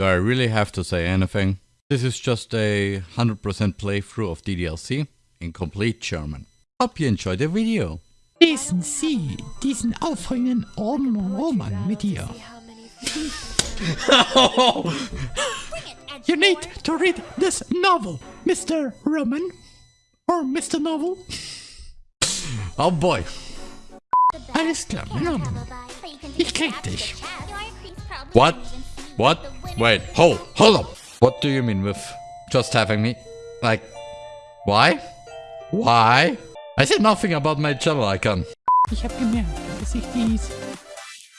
Do I really have to say anything? This is just a 100% playthrough of DDLC in complete German. Hope you enjoyed the video. Lesen Sie diesen aufregenden Roman mit dir. You need to read this novel, Mr. Roman. Or Mr. Novel. Oh boy. Alles klar, Roman. Ich krieg dich. What? What? Wait, hold, hold up. What do you mean with just having me? Like, why? Why? I said nothing about my channel icon. Ich habe gemerkt, dass ich dies,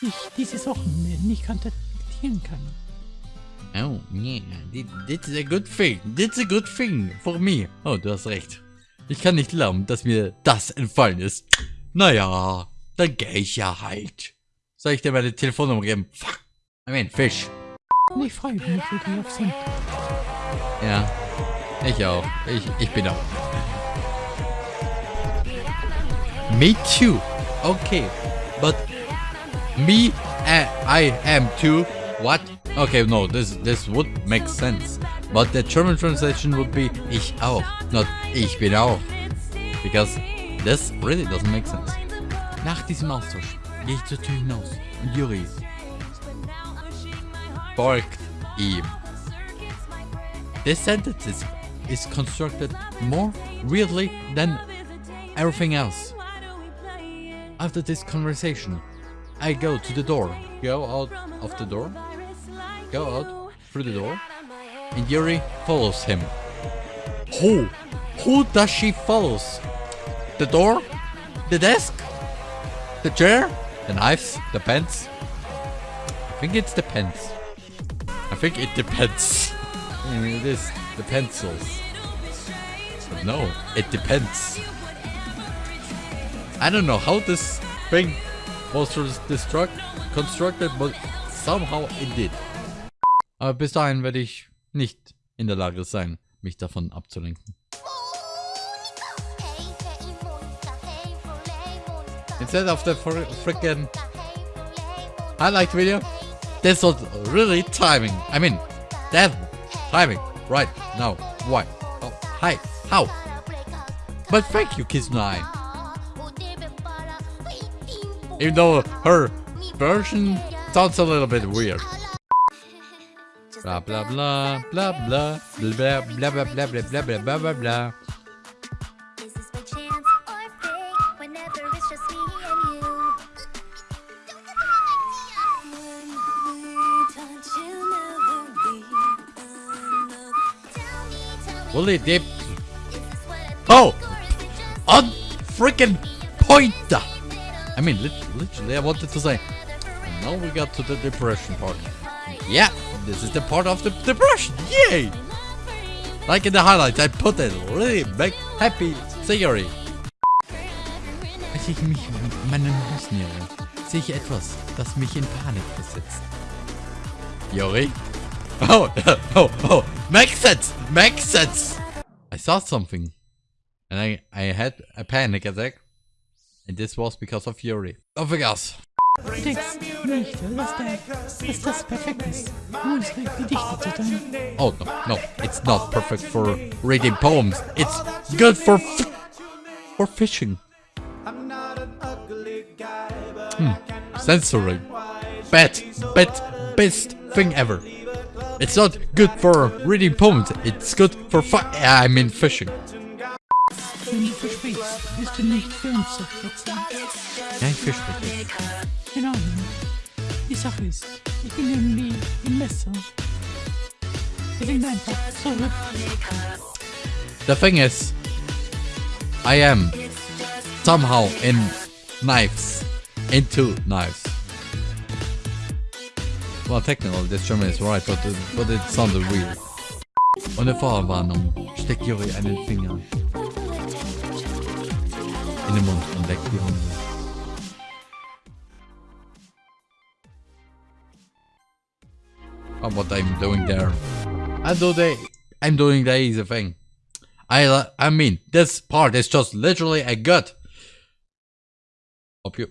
ich dieses Wochenende nicht kontaktieren kann. Oh, yeah, that's a good thing. That's a good thing for me. Oh, du hast recht. Ich kann nicht glauben, dass mir das entfallen ist. Naja, dann gehe ich ja halt. Soll ich dir meine Telefonnummer geben? Fuck. I mean, Fisch. Und ich freue mich wirklich auf Sonntag. Ja, ich auch. Ich, ich bin auch. Me too. Okay, but me, uh, I am too. What? Okay, no, this this would make sense. But the German translation would be ich auch, not ich bin auch. Because this really doesn't make sense. Nach diesem Austausch gehe ich zur Tür hinaus und Yuri folgt ihm. This sentence is, is constructed more weirdly than everything else. After this conversation, I go to the door, go out of the door, go out through the door, and Yuri follows him. Who? Who does she follows? The door? The desk? The chair? The knives? The pens? I think it's the pens. I think it depends. Mean, it is the pencils. But no, it depends. I don't know how this thing was destruct constructed, but somehow it did. Aber bis dahin werde ich nicht in der Lage sein, mich davon abzulenken. Instead of the fr freaking highlight video, this was really timing. I mean, that timing right now. Why? Oh, hi. How? But thank you, Kizunai. Even though her version sounds a little bit weird. Blah blah blah blah blah blah blah blah blah blah blah blah blah blah blah. Fully dipped. Oh! On freaking pointer! I mean, literally, I wanted to say. And now we got to the depression part. Yeah, this is the part of the depression. Yay! Like in the highlights, I put a really big happy theory. Als ich mich meinen Haus nähere, sehe ich etwas, das mich in Panik versetzt. Yuri? Oh, oh, oh, makes sense, makes sense. I saw something, and I, I had a panic attack, and this was because of Yuri. Of gas. Du. Oh no, no, it's not perfect for reading poems. It's good for for fishing. Hmm. Censoring. Bad, bad, best thing ever. It's not good for reading poems. It's good for fu I mean fishing. Wenn du versprichst, bist du nicht für uns zu verletzen. Ja, ich fisch wirklich. Genau. Die Sache ist, ich bin irgendwie im Messer. Wir sind einfach zurück. The thing is, I am somehow in knives, into knives. Well, technically is right, but it, but it sounded weird. Ohne Vorwarnung steckt Yuri einen Finger in den Mund und leckt die Hunde. Oh, what I'm doing there. I do the, I'm doing the easy thing. I, I mean, this part is just literally a gut. Hope you,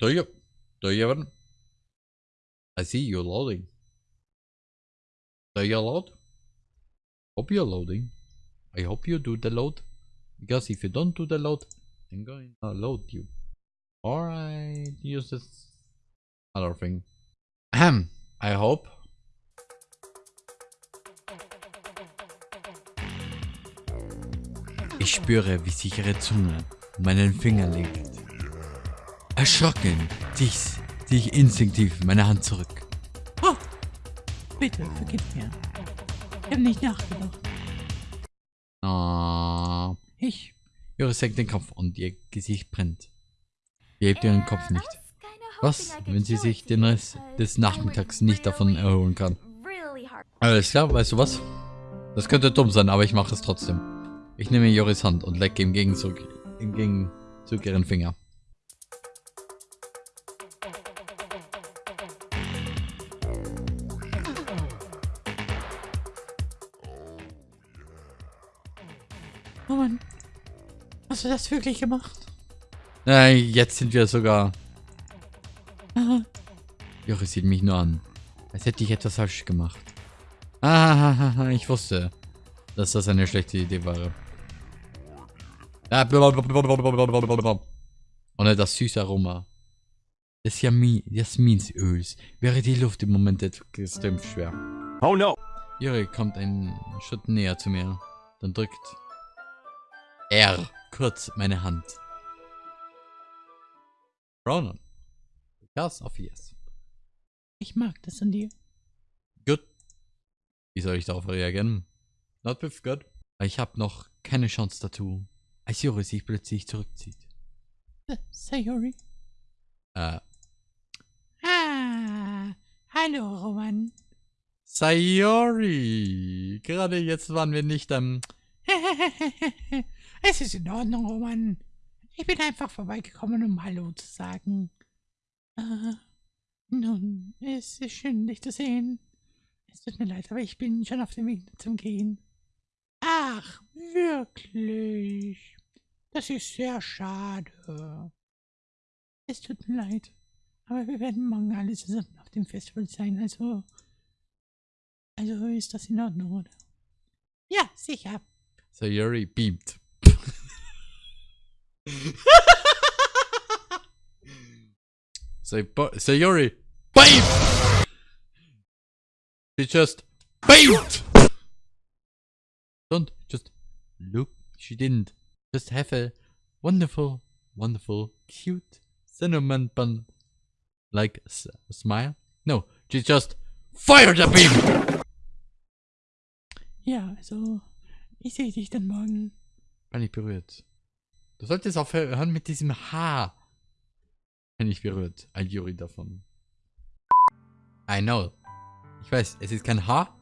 do you, do you even? I see you loading. So you load? Hope you're loading. I hope you do the load. Because if you don't do the load, I'm going to load you. Or I use this other thing. Ahem. I hope. Ich spüre, wie sich ihre Zunge meinen Finger legt. Erschrocken ziehe ich, instinktiv meine Hand zurück. Oh, bitte, vergib mir. Ich habe nicht nachgedacht. Oh. Ich, Ihre senkt den Kopf und ihr Gesicht brennt. Ihr hebt ihren Kopf nicht. Was, wenn sie sich den Rest des Nachmittags nicht davon erholen kann? Alles klar, weißt du was? Das könnte dumm sein, aber ich mache es trotzdem. Ich nehme Joris Hand und lecke im Gegenzug, im Gegenzug ihren Finger. Oh Mann. Hast du das wirklich gemacht? Äh, jetzt sind wir sogar... Aha. Joris sieht mich nur an. Als hätte ich etwas falsch gemacht. Ah, ich wusste, dass das eine schlechte Idee war. Ohne das süße Aroma des Yami Jasminsöls wäre die Luft im Moment extrem schwer. Oh no! Juri kommt einen Schritt näher zu mir. Dann drückt er kurz meine Hand. Ronan. Because of yes. Ich mag das an dir. Gut. Wie soll ich darauf reagieren? Not with good. Ich habe noch keine Chance dazu, als Juri sich plötzlich zurückzieht. Äh, Sayori. Äh, Ah, hallo Roman. Sayori. Gerade jetzt waren wir nicht am... es ist in Ordnung, Roman. Ich bin einfach vorbeigekommen, um Hallo zu sagen. Äh, nun, es ist schön, dich zu sehen. Es tut mir leid, aber ich bin schon auf dem Weg zum Gehen. Ach, wirklich? Das ist sehr schade. Es tut mir leid. Aber wir werden morgen alle zusammen auf dem Festival sein, also. Also ist das in Ordnung, oder? Ja, sicher. Sayori beamt. Say, Sayori beamt! She just beamt! Don't just look. She didn't. Just have a wonderful, wonderful, cute cinnamon bun like smile. No, she just fired a beam! Ja, also. Ich sehe dich dann morgen. Bin ich berührt. Du solltest aufhören mit diesem Haar. Bin ich berührt. Ein Juri davon. I know. Ich weiß, es ist kein Haar,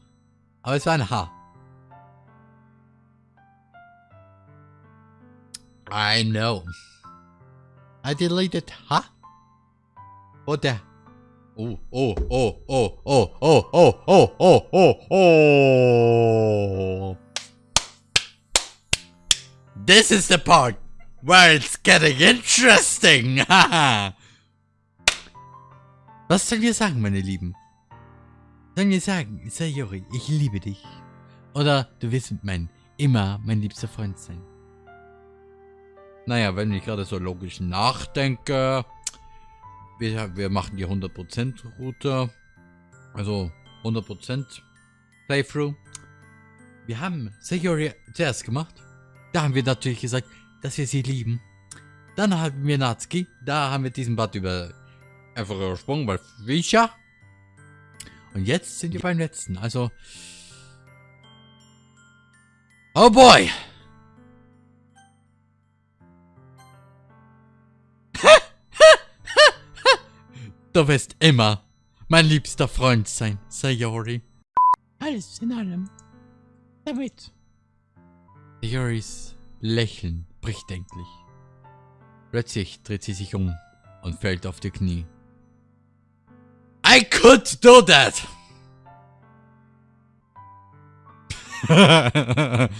aber es war ein Haar. I know. I deleted Haar. Oder. Oh, oh, oh, oh, oh, oh, oh, oh, oh, oh, oh. This is the part where it's getting interesting. Was sollen wir sagen, meine Lieben? Sollen wir sagen, Sayori, ich liebe dich? Oder du wirst mein, immer mein liebster Freund sein? Naja, wenn ich gerade so logisch nachdenke, wir, wir machen die 100% Route, also 100% Playthrough. Wir haben Sayori zuerst gemacht. Da haben wir natürlich gesagt, dass wir sie lieben. Dann haben wir Natsuki. Da haben wir diesen Part über einfach übersprungen, weil Fischer. Und jetzt sind wir beim letzten. Also. Oh boy! du wirst immer mein liebster Freund sein, Sayori. Alles in allem. Damit. Sayoris Lächeln bricht endlich. Plötzlich dreht sie sich um und fällt auf die Knie. I could do that!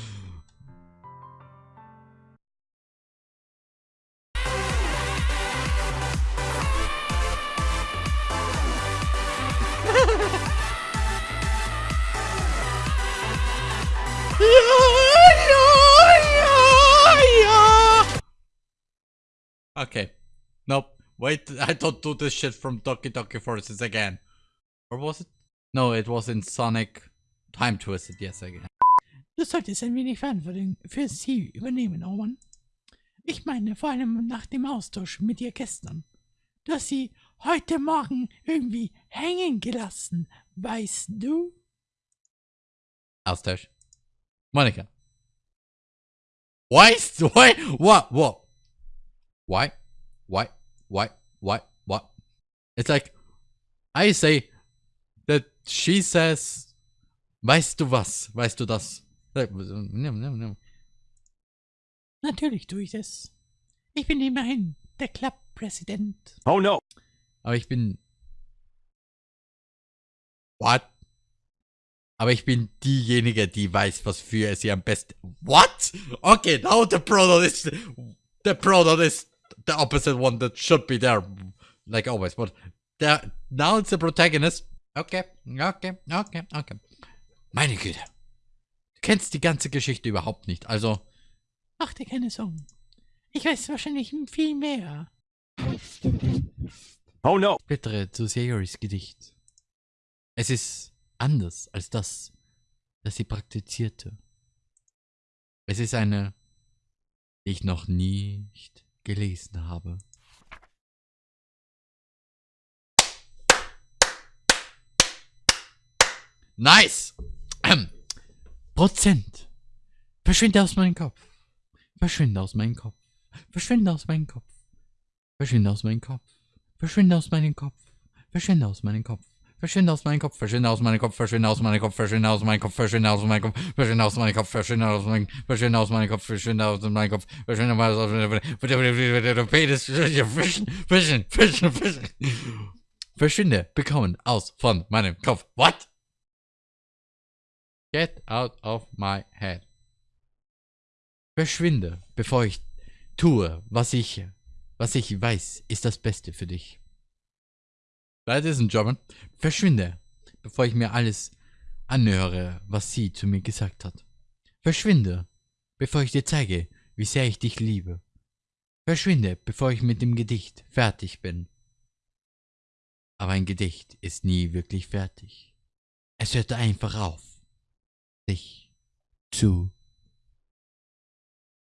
Okay. Nope. Wait, I don't do this shit from Doki Doki Forces again. Or was it? No, it was in Sonic Time Twisted, yes, again. Du solltest ein wenig Verantwortung für sie übernehmen, Owen. Ich meine, vor allem nach dem Austausch mit ihr gestern. Du hast sie heute Morgen irgendwie hängen gelassen, weißt du? Austausch. Monica. Why? is- Why? What? What? Why? Why? Why? Why? What? It's like I say that she says, weißt du was? Weißt du das? Natürlich tue ich das. Ich bin immerhin der Clubpräsident. Oh no. Aber ich bin. What? Aber ich bin diejenige, die weiß, was für sie am besten. What? Okay, now the pronoun is the pronoun is the opposite one that should be there, like always. But the, now it's the protagonist. Okay, okay, okay, okay. Meine Güte. Du kennst die ganze Geschichte überhaupt nicht. Also, Mach dir keine Sorgen. Ich weiß wahrscheinlich viel mehr. Oh no. blättere zu Sayoris Gedicht. Es ist anders als das, das sie praktizierte. Es ist eine, die ich noch nicht gelesen habe. Nice! Ähm. Prozent. Verschwinde aus meinem Kopf. Verschwinde aus meinem Kopf. Verschwinde aus meinem Kopf. Verschwinde aus meinem Kopf. Verschwinde aus meinem Kopf. Verschwinde aus meinem Kopf. Verschwinde aus meinem Kopf. Verschwinde aus meinem Kopf. Verschwinde aus meinem Kopf. Verschwinde aus meinem Kopf. Verschwinde aus meinem Kopf. Verschwinde aus meinem Kopf. Verschwinde aus meinem Verschwinde aus meinem Kopf. Verschwinde aus meinem Kopf. Verschwinde aus meinem Penis. Fischen. Fischen. Fischen. Fischen. Verschwinde. Bekommen. Aus von meinem Kopf. What? Get out of my head. Verschwinde, bevor ich tue, was ich, was ich weiß, ist das Beste für dich. That isn't German. Verschwinde, bevor ich mir alles anhöre, was sie zu mir gesagt hat. Verschwinde, bevor ich dir zeige, wie sehr ich dich liebe. Verschwinde, bevor ich mit dem Gedicht fertig bin. Aber ein Gedicht ist nie wirklich fertig. Es hört einfach auf, sich zu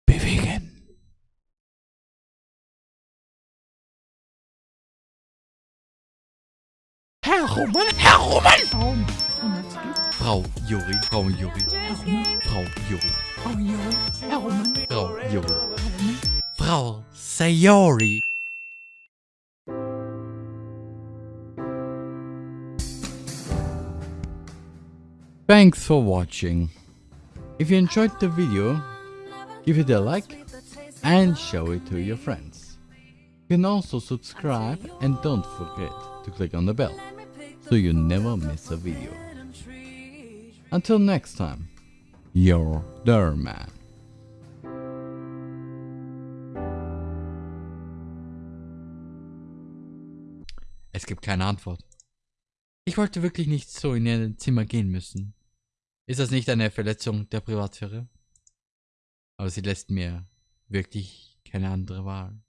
bewegen. Herr Roman, Herr Roman! Warum? Frau Juri, Frau Juri, Frau Juri, Frau Juri, Herr Roman, Frau Juri, Frau Sayori. Thanks for watching. If you enjoyed the video, give it a like and show it to your friends. You can also subscribe and don't forget to click on the bell so you never miss a video. Until next time, your Derman. Es gibt keine Antwort. Ich wollte wirklich nicht so in ihr Zimmer gehen müssen. Ist das nicht eine Verletzung der Privatsphäre? Aber sie lässt mir wirklich keine andere Wahl.